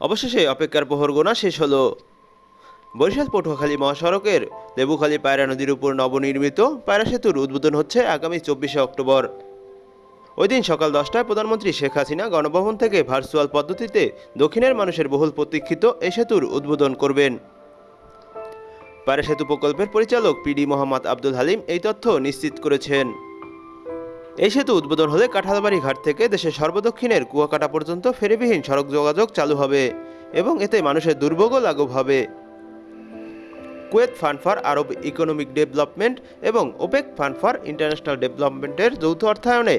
অবশেষে অপেক্ষার প্রহর গোনা শেষ হলো। বরিশাল, পটুয়াখালী মহাসড়কের লেবুখালী পায়রা নদীর উপর নবনির্মিত পায়রা সেতুর উদ্বোধন হচ্ছে আগামী চব্বিশে অক্টোবর। ওই দিন সকাল দশটায় প্রধানমন্ত্রী শেখ হাসিনা গণভবন থেকে ভার্চুয়াল পদ্ধতিতে দক্ষিণের মানুষের বহুল প্রতীক্ষিত এই সেতুর উদ্বোধন করবেন। পায়রা সেতু প্রকল্পের পরিচালক পিডি মোহাম্মদ আব্দুল হালিম এই তথ্য নিশ্চিত করেছেন। এই সেতু উদ্বোধন হলে কাঁঠালবাড়ি ঘাট থেকে দেশের সর্বদক্ষিণের কুয়াকাটা পর্যন্ত ফেরিবিহীন সড়ক যোগাযোগ চালু হবে এবং এতে মানুষের দুর্ভোগও লাঘব হবে। Kuwait fund for Arab economic development এবং ওপেক ফান্ড ফর ইন্টারন্যাশনাল ডেভেলপমেন্টের যৌথ অর্থায়নে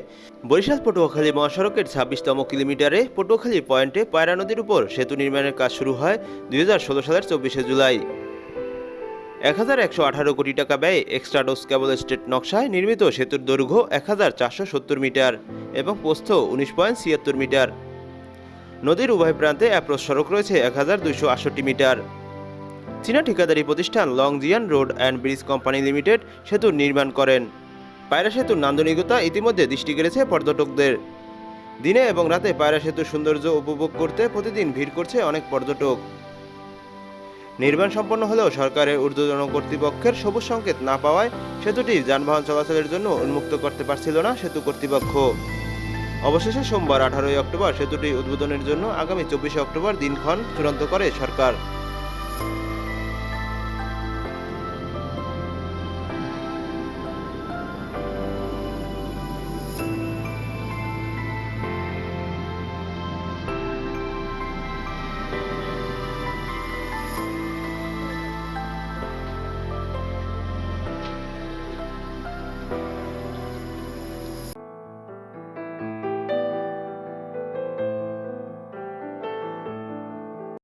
বরিশাল পটুয়াখালী মহাসড়কের ছাব্বিশতম কিলোমিটারে পটুয়াখালী পয়েন্টে পায়রা নদীর উপর সেতু নির্মাণের কাজ শুরু হয় দুই হাজার ষোলো সালের চব্বিশে জুলাই। এক হাজার একশো আঠারো কোটি টাকা ব্যয়ে এক্সট্রা ডোজ কেবল স্টেট নকশায় নির্মিত সেতুর দৈর্ঘ্য এক হাজার চারশো সত্তর মিটার এবং প্রস্থ উনিশ পয়েন্ট ছিয়াত্তর মিটার। নদীর উভয় প্রান্তে অ্যাপ্রোচ সড়ক রয়েছে এক হাজার দুইশো আটষট্টি মিটার। চীনা ঠিকাদারি প্রতিষ্ঠান Longjian road and bridge company limited সেতুর নির্মাণ করেন। পায়রা সেতুর নান্দনিকতা ইতিমধ্যে দৃষ্টি কেড়েছে পর্যটকদের। দিনে এবং রাতে পায়রা সেতুর সৌন্দর্য উপভোগ করতে প্রতিদিন ভিড় করছে অনেক পর্যটক। নির্মাণ সম্পন্ন হলেও সরকারের ঊর্ধ্বতন কর্তৃপক্ষের সবুজ সংকেত না পাওয়ায় সেতুটি যানবাহন চলাচলের জন্য উন্মুক্ত করতে পারছিল না সেতু কর্তৃপক্ষ। অবশেষে সোমবার আঠারোই অক্টোবর সেতুটি উদ্বোধনের জন্য আগামী চব্বিশে অক্টোবর দিনক্ষণ চূড়ান্ত করে সরকার।